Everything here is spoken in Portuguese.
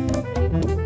Música